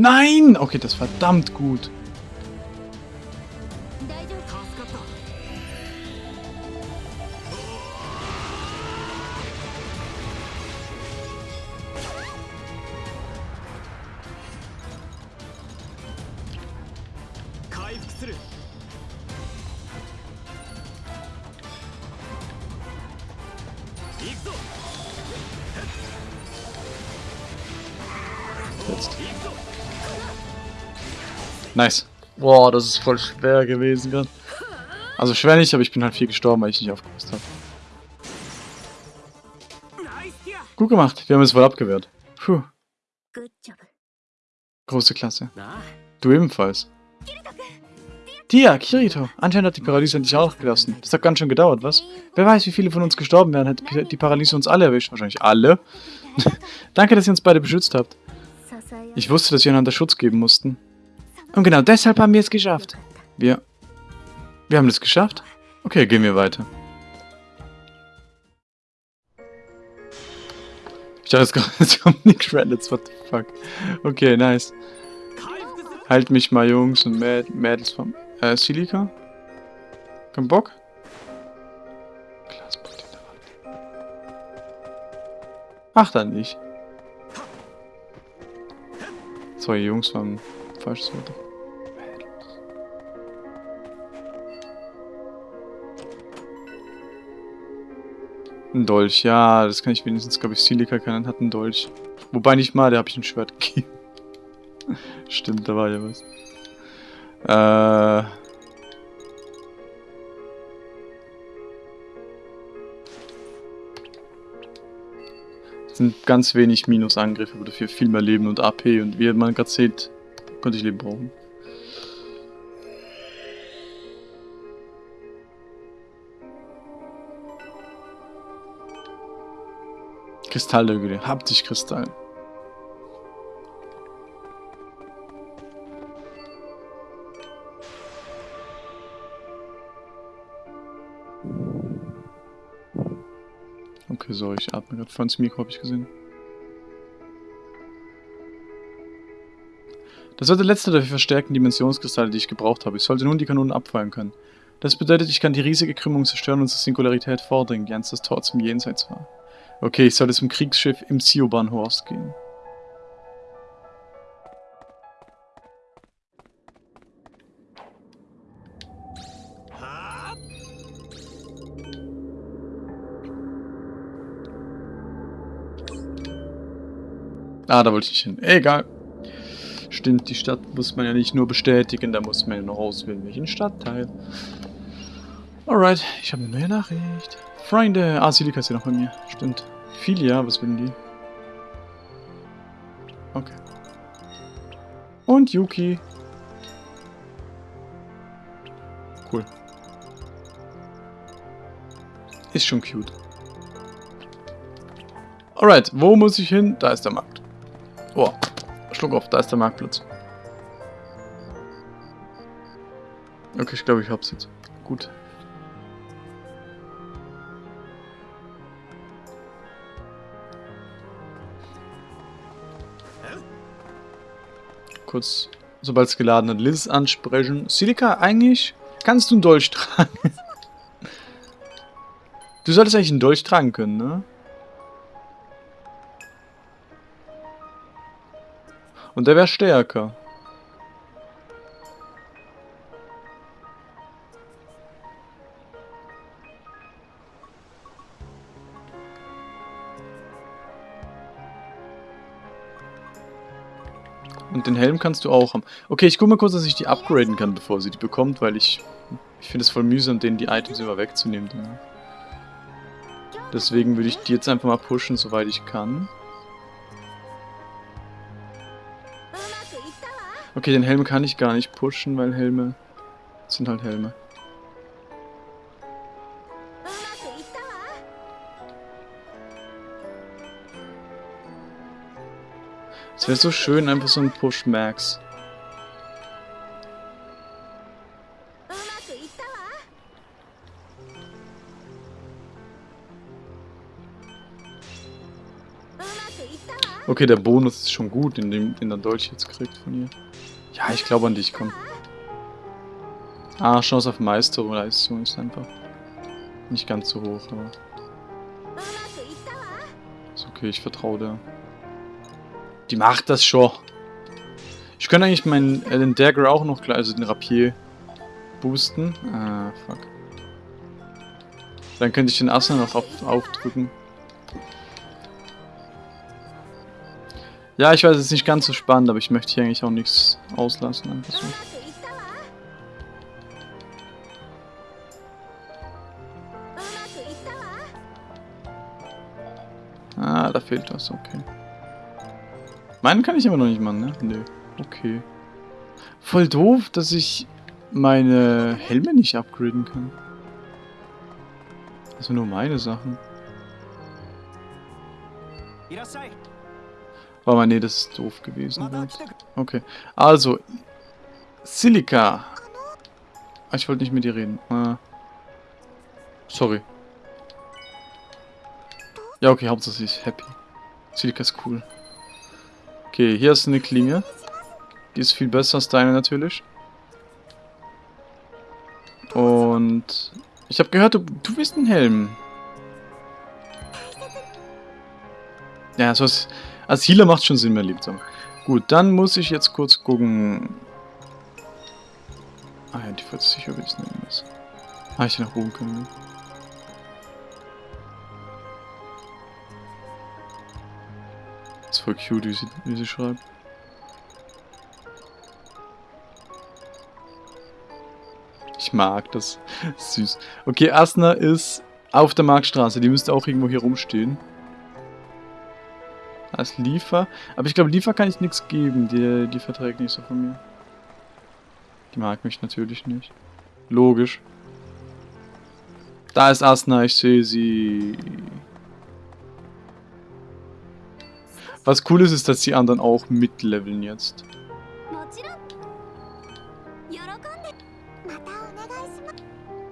A: Nein! Okay, das verdammt gut. Jetzt. Nice. Boah, das ist voll schwer gewesen gerade. Also schwer nicht, aber ich bin halt viel gestorben, weil ich nicht aufgepasst habe. Gut gemacht, wir haben es wohl abgewehrt. Puh. Große Klasse. Du ebenfalls. Tia, Kirito. Anscheinend hat die Paralyse dich auch gelassen. Das hat ganz schön gedauert, was? Wer weiß, wie viele von uns gestorben wären, hätte die Paralyse uns alle erwischt. Wahrscheinlich alle. Danke, dass ihr uns beide beschützt habt. Ich wusste, dass wir einander Schutz geben mussten. Und genau deshalb haben wir es geschafft. Wir... Wir haben es geschafft? Okay, gehen wir weiter. Ich dachte, jetzt kommt, die Credits, what the fuck. Okay, nice. Halt mich mal, Jungs und Mäd Mädels vom... Äh, Silika? Kein Bock? Ach, dann nicht. Zwei Jungs waren falsch so. Ein Dolch, ja, das kann ich wenigstens, glaube ich, Silika kann, hat einen Dolch. Wobei nicht mal, der habe ich ein Schwert gegeben. Stimmt, da war ja was. Äh... sind ganz wenig Minusangriffe, aber dafür viel mehr Leben und AP. Und wie man gerade sieht, konnte ich Leben brauchen. Kristalldögel, Haptikkristall. Okay, so, ich atme gerade voll ins Mikro, habe ich gesehen. Das war der letzte der verstärkten Dimensionskristalle, die ich gebraucht habe. Ich sollte nun die Kanonen abfeuern können. Das bedeutet, ich kann die riesige Krümmung zerstören und zur Singularität vordringen, die einst das Tor zum Jenseits war. Okay, ich sollte zum Kriegsschiff im Sioban-Horst gehen. Ah, da wollte ich hin. Egal. Stimmt, die Stadt muss man ja nicht nur bestätigen, da muss man ja noch auswählen, welchen Stadtteil. Alright, ich habe eine neue Nachricht. Freunde, ah, Silika ist ja noch bei mir. Stimmt. Filia, was will die? Okay. Und Yuki. Cool. Ist schon cute. Alright, wo muss ich hin? Da ist der Markt. Oh, Schluck auf, da ist der Marktplatz. Okay, ich glaube, ich hab's jetzt. Gut. Kurz, sobald es geladen hat, Liz ansprechen. Silika, eigentlich kannst du einen Dolch tragen. du solltest eigentlich einen Dolch tragen können, ne? Und der wäre stärker. Den Helm kannst du auch haben. Okay, ich guck mal kurz, dass ich die upgraden kann, bevor sie die bekommt, weil ich... Ich finde es voll mühsam, denen die Items immer wegzunehmen. Deswegen würde ich die jetzt einfach mal pushen, soweit ich kann. Okay, den Helm kann ich gar nicht pushen, weil Helme sind halt Helme. Es wäre so schön, einfach so ein Push Max. Okay, der Bonus ist schon gut, dem den der Dolch jetzt kriegt von ihr. Ja, ich glaube an dich, komm. Ah, Chance auf Meisterleistung ist einfach nicht ganz so hoch, aber... Ist okay, ich vertraue der. Die macht das schon. Ich könnte eigentlich meinen äh, den Dagger auch noch gleich, also den Rapier boosten. Ah, fuck. Dann könnte ich den Asser noch auf, aufdrücken. Ja, ich weiß, es ist nicht ganz so spannend, aber ich möchte hier eigentlich auch nichts auslassen. Einfach so. Ah, da fehlt was, okay. Meinen kann ich aber noch nicht machen, ne? Nee. Okay. Voll doof, dass ich meine Helme nicht upgraden kann. Also nur meine Sachen. Oh, aber nee, das ist doof gewesen. Okay. Also, Silica. Ah, ich wollte nicht mit dir reden. Ah. Sorry. Ja, okay, ist happy. Silica ist cool. Okay, hier ist eine Klinge. Die ist viel besser als deine natürlich. Und ich habe gehört, du, du bist ein Helm. Ja, so ist... Als Healer macht schon Sinn, mein Liebster. Gut, dann muss ich jetzt kurz gucken. Ah ja, die 40 sicher will ich nehmen müssen. Ah, ich nach oben können. Ne? Voll cute, wie sie, wie sie schreibt. Ich mag das. Süß. Okay, Asna ist auf der Marktstraße. Die müsste auch irgendwo hier rumstehen als Liefer. Aber ich glaube, Liefer kann ich nichts geben. Die, die verträgt nicht so von mir. Die mag mich natürlich nicht. Logisch. Da ist Asna, ich sehe sie. Was cool ist, ist, dass die anderen auch mitleveln jetzt.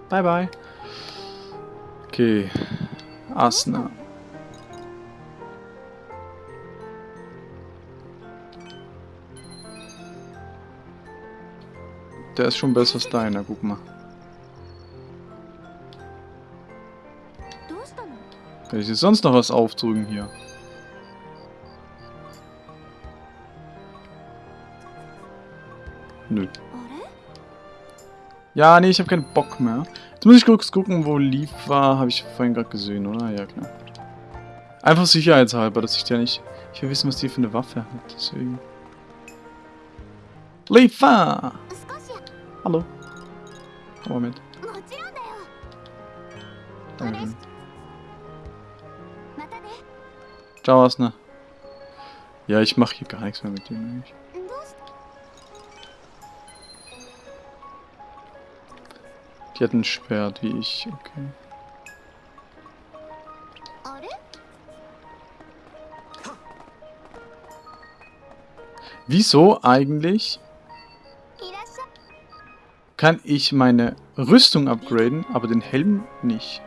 A: Bye bye. Okay. Asna. Der ist schon besser als deiner, guck mal. Kann ich jetzt sonst noch was aufdrücken hier? Nö. Ja, nee, ich habe keinen Bock mehr. Jetzt muss ich kurz gucken, wo Leaf war. Habe ich vorhin gerade gesehen, oder? Ja, klar. Einfach sicherheitshalber, dass ich der nicht... Ich will wissen, was die für eine Waffe hat, deswegen... Leafa! Hallo. Komm mal mit. Dankeschön. Ciao, Asna. Ja, ich mache hier gar nichts mehr mit dem eigentlich. Die hat ein Schwert, wie ich. Okay. Wieso eigentlich kann ich meine Rüstung upgraden, aber den Helm nicht?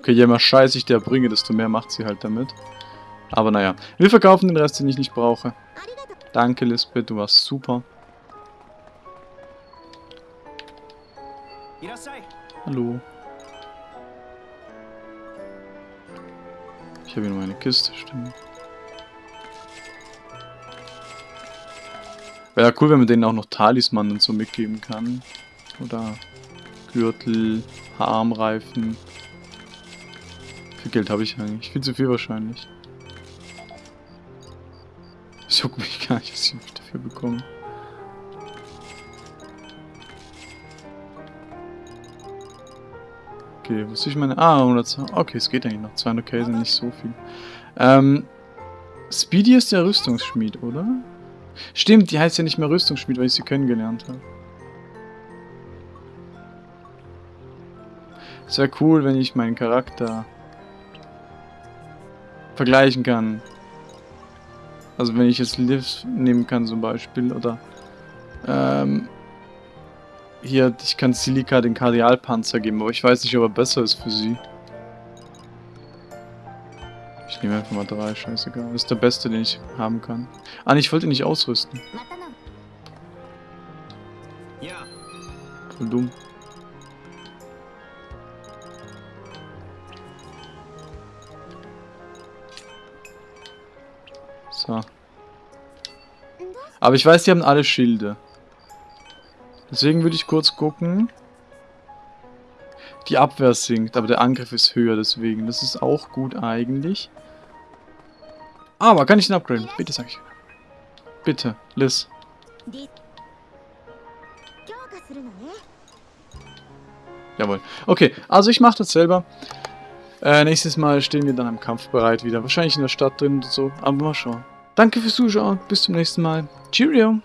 A: Okay, je mehr Scheiß ich der bringe, desto mehr macht sie halt damit. Aber naja, wir verkaufen den Rest, den ich nicht brauche. Danke, Lisbeth, du warst super. Hallo. Ich habe hier nur eine Kiste, stimmt. Wäre ja cool, wenn man denen auch noch Talisman und so mitgeben kann. Oder Gürtel, Armreifen. Viel Geld habe ich eigentlich. Viel zu viel wahrscheinlich. Es juckt mich gar nicht, was ich dafür bekomme. Okay, was ich meine? Ah, 100. Okay, es geht eigentlich noch. 200k sind nicht so viel. Ähm, Speedy ist der Rüstungsschmied, oder? Stimmt, die heißt ja nicht mehr Rüstungsschmied, weil ich sie kennengelernt habe. Es wäre cool, wenn ich meinen Charakter vergleichen kann. Also wenn ich jetzt Lives nehmen kann zum Beispiel oder ähm, hier, ich kann Silica den Kardialpanzer geben, aber ich weiß nicht, ob er besser ist für sie. Ich nehme einfach mal drei, scheißegal. Das ist der beste, den ich haben kann. Ah, nee, ich wollte ihn nicht ausrüsten. Voll dumm. So. Aber ich weiß, die haben alle Schilde. Deswegen würde ich kurz gucken. Die Abwehr sinkt, aber der Angriff ist höher, deswegen. Das ist auch gut eigentlich. Ah, aber kann ich ihn upgraden? Bitte, sag ich. Bitte, Liz. Jawohl. Okay, also ich mache das selber. Äh, nächstes Mal stehen wir dann am Kampf bereit wieder. Wahrscheinlich in der Stadt drin und so, aber mal schauen. Danke fürs Zuschauen. Bis zum nächsten Mal. Cheerio.